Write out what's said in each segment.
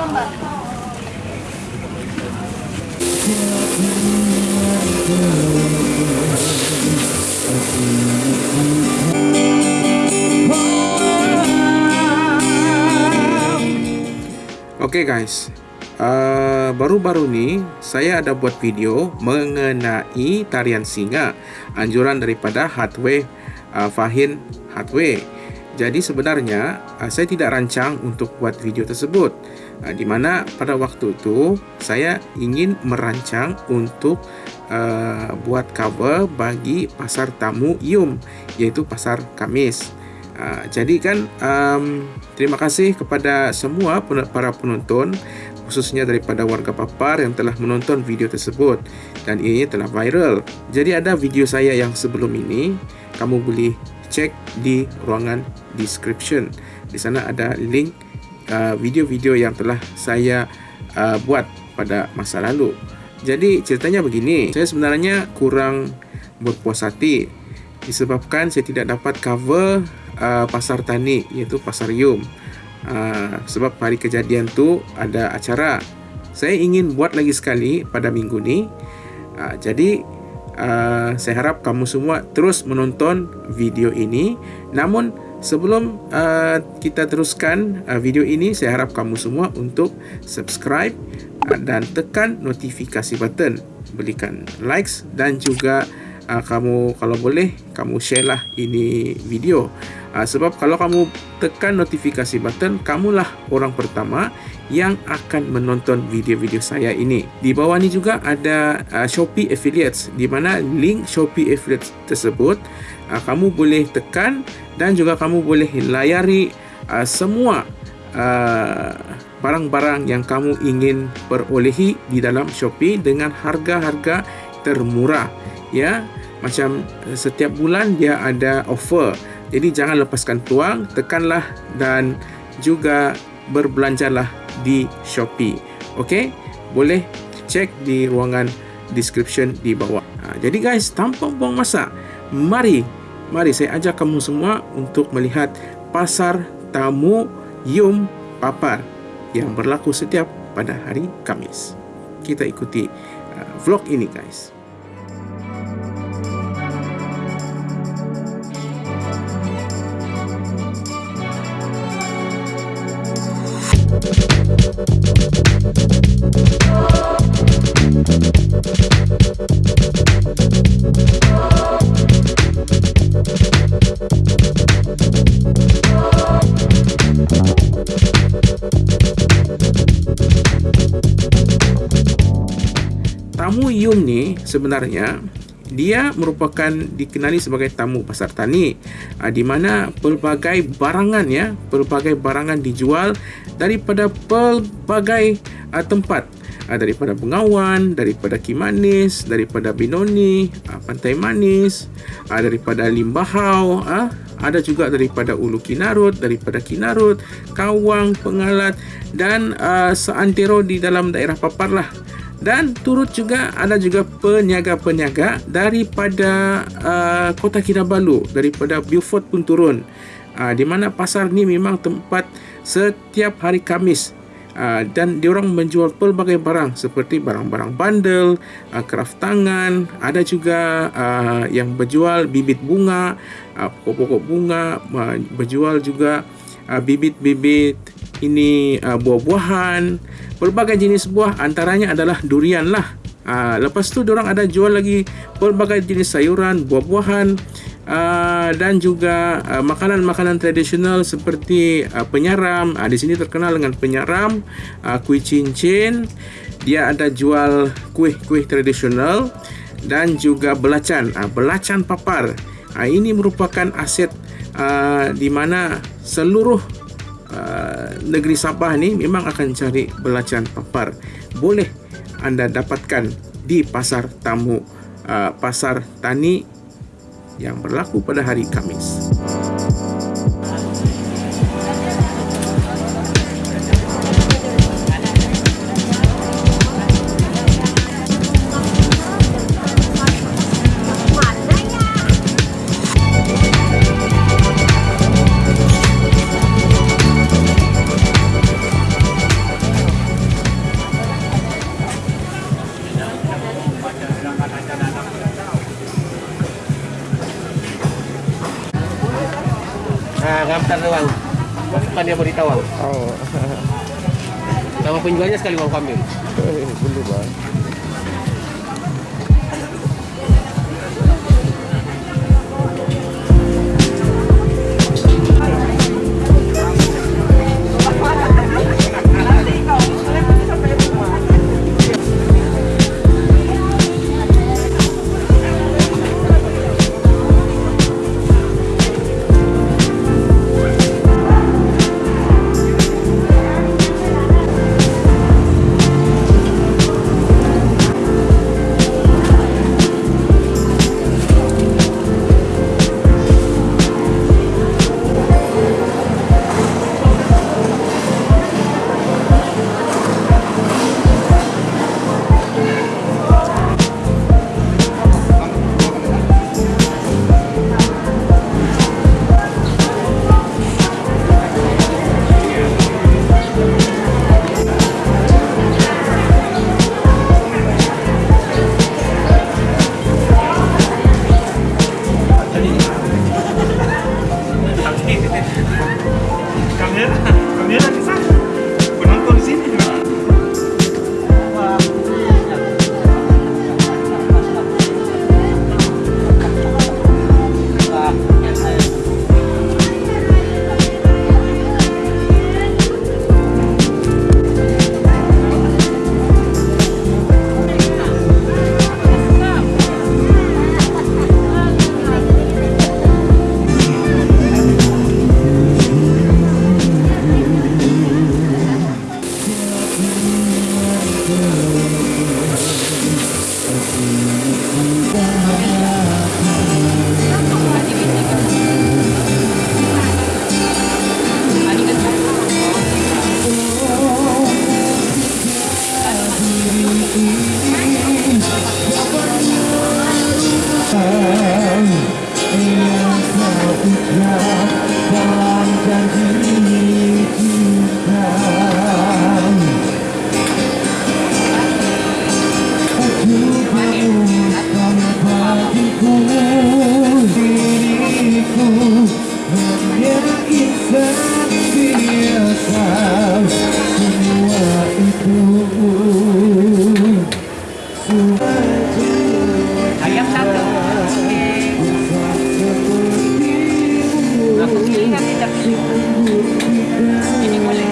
Okay guys, uh, baru-baru ni saya ada buat video mengenai tarian singa anjuran daripada Hardware uh, Fahin Hardware. Jadi sebenarnya uh, saya tidak rancang untuk buat video tersebut. Uh, di mana pada waktu itu saya ingin merancang untuk uh, buat cover bagi pasar tamu Yum iaitu pasar Kamis. Uh, jadi kan um, terima kasih kepada semua para penonton khususnya daripada warga Papar yang telah menonton video tersebut dan ini telah viral. Jadi ada video saya yang sebelum ini kamu boleh cek di ruangan description. Di sana ada link video-video yang telah saya uh, buat pada masa lalu. Jadi ceritanya begini, saya sebenarnya kurang berpuas hati disebabkan saya tidak dapat cover uh, pasar tani iaitu pasar Yum. Uh, sebab hari kejadian tu ada acara. Saya ingin buat lagi sekali pada minggu ni. Uh, jadi uh, saya harap kamu semua terus menonton video ini. Namun sebelum uh, kita teruskan uh, video ini, saya harap kamu semua untuk subscribe uh, dan tekan notifikasi button, berikan likes dan juga uh, kamu kalau boleh kamu share lah ini video. Uh, sebab kalau kamu tekan notifikasi button kamulah orang pertama yang akan menonton video-video saya ini. Di bawah ni juga ada uh, Shopee Affiliates di mana link Shopee Affiliates tersebut uh, kamu boleh tekan dan juga kamu boleh layari uh, semua barang-barang uh, yang kamu ingin perolehi di dalam Shopee dengan harga-harga termurah ya macam eh, setiap bulan dia ada offer. Jadi jangan lepaskan peluang tekanlah dan juga berbelanjalah di Shopee. Ok boleh cek di ruangan description di bawah. Ha, jadi guys tanpa buang masa. Mari mari saya ajak kamu semua untuk melihat pasar tamu Yum Papar yang berlaku setiap pada hari Kamis. Kita ikuti uh, vlog ini guys Tamu Yum ni sebenarnya dia merupakan dikenali sebagai tamu pasar tani uh, di mana pelbagai barangan ya pelbagai barangan dijual daripada pelbagai uh, tempat. Uh, daripada Bengawan daripada Kimanis daripada Binoni uh, Pantai Manis uh, daripada Limbahau uh, ada juga daripada Ulu Kinarut daripada Kinarut Kawang Pengalat dan uh, seantero di dalam daerah Papar lah dan turut juga ada juga peniaga-peniaga daripada uh, Kota Kinabalu. Daripada Beaufort pun turun. Uh, di mana pasar ni memang tempat setiap hari Kamis. Uh, dan diorang menjual pelbagai barang seperti barang-barang bandel uh, kraft tangan ada juga uh, yang berjual bibit bunga uh, pokok-pokok bunga uh, berjual juga uh, bibit-bibit ini uh, buah-buahan pelbagai jenis buah antaranya adalah durian lah. Uh, lepas tu orang ada jual lagi pelbagai jenis sayuran, buah-buahan uh, dan juga uh, makanan-makanan tradisional seperti uh, penyaram. Uh, di sini terkenal dengan penyaram, uh, kuih cincin. Dia ada jual kuih-kuih tradisional dan juga belacan, uh, belacan papar. Uh, ini merupakan aset uh, di mana seluruh Uh, negeri Sabah ni memang akan cari belacan papar. Boleh anda dapatkan di pasar tamu uh, pasar tani yang berlaku pada hari Kamis. depan dia beri tawang. Oh. Nama penjualnya sekali bang kambing. Eh, boleh bang. Amen. Я не могу.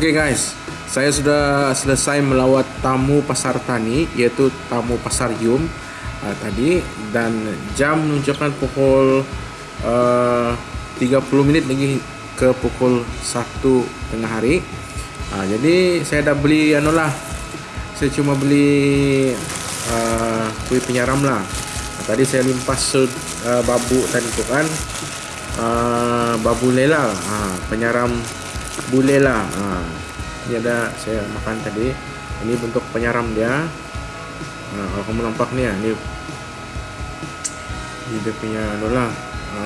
Oke guys, saya sudah selesai melawat tamu pasar tani yaitu tamu pasar Yum uh, tadi dan jam menunjukkan pukul uh, 30 minit lagi ke pukul 1 tengah hari. Uh, jadi saya dah beli anu lah. Saya cuma beli uh, kuih penyaram lah. Uh, tadi saya limpas uh, babu tadi tu kan. Uh, babu lela, uh, penyaram bulela. Ha. Ini ada saya makan tadi. Ini bentuk penyaram dia. Ha, kalau kamu nampak ni, ni ini dia punya dola. Ha.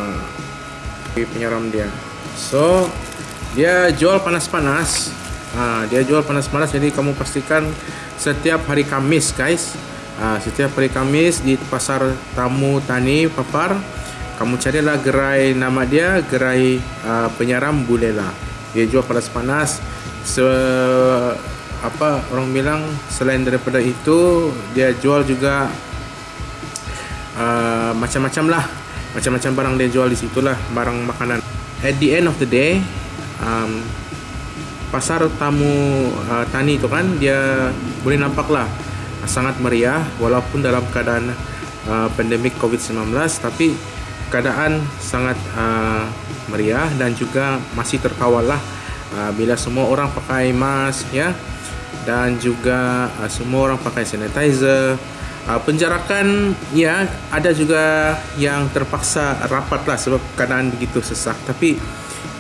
Ini penyaram dia. So dia jual panas-panas. Ha, dia jual panas-panas jadi kamu pastikan setiap hari Kamis guys. Ha, setiap hari Kamis di pasar tamu tani papar kamu carilah gerai nama dia gerai uh, penyaram bulela dia jual panas-panas se apa orang bilang selain daripada itu dia jual juga uh, macam-macam lah. Macam-macam barang dia jual di situ lah barang makanan. At the end of the day um, pasar tamu uh, tani itu kan dia boleh nampak lah. Sangat meriah walaupun dalam keadaan uh, pandemik COVID-19 tapi keadaan sangat uh, meriah dan juga masih terkawal lah. Uh, bila semua orang pakai mask ya. Dan juga uh, semua orang pakai sanitizer. Uh, penjarakan ya ada juga yang terpaksa rapat lah sebab keadaan begitu sesak. Tapi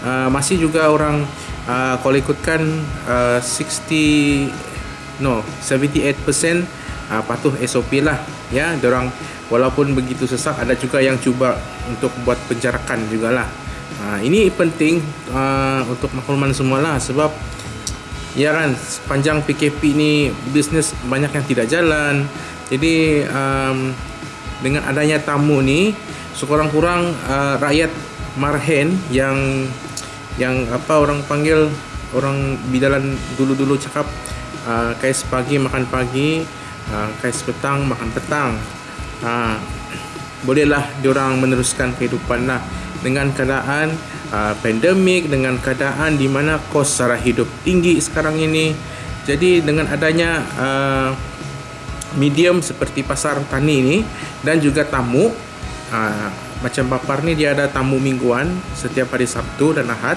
uh, masih juga orang uh, kalau ikutkan uh, 60 no 78% uh, patuh SOP lah ya orang walaupun begitu sesak ada juga yang cuba untuk buat penjarakan jugalah Ha, ini penting uh, untuk makluman semualah sebab ya kan sepanjang PKP ni bisnes banyak yang tidak jalan. Jadi um, dengan adanya tamu ni sekurang-kurang uh, rakyat Marhen yang yang apa orang panggil orang bidalan dulu-dulu cakap uh, kais pagi makan pagi, uh, kais petang makan petang. Uh, bolehlah diorang meneruskan kehidupan lah. Dengan keadaan uh, pandemik dengan keadaan di mana kos sara hidup tinggi sekarang ini. Jadi dengan adanya uh, medium seperti pasar tani ini dan juga tamu uh, macam papar ni dia ada tamu mingguan setiap hari Sabtu dan Ahad.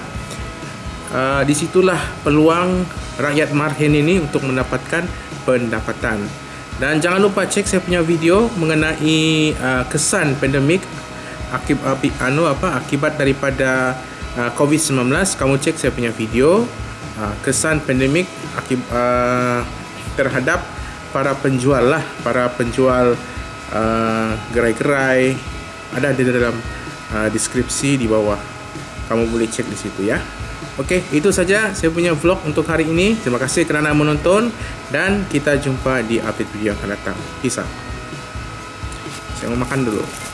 Uh, disitulah peluang rakyat Marhen ini untuk mendapatkan pendapatan dan jangan lupa cek saya punya video mengenai uh, kesan pandemik akibat anu apa akibat daripada uh, COVID-19 kamu cek saya punya video uh, kesan pandemik akib, uh, terhadap para penjual lah para penjual uh, gerai-gerai. Ada di dalam uh, deskripsi di bawah. Kamu boleh cek di situ ya Okey, itu saja saya punya vlog untuk hari ini. Terima kasih kerana menonton dan kita jumpa di update video yang akan datang. Peace out. Saya mau makan dulu.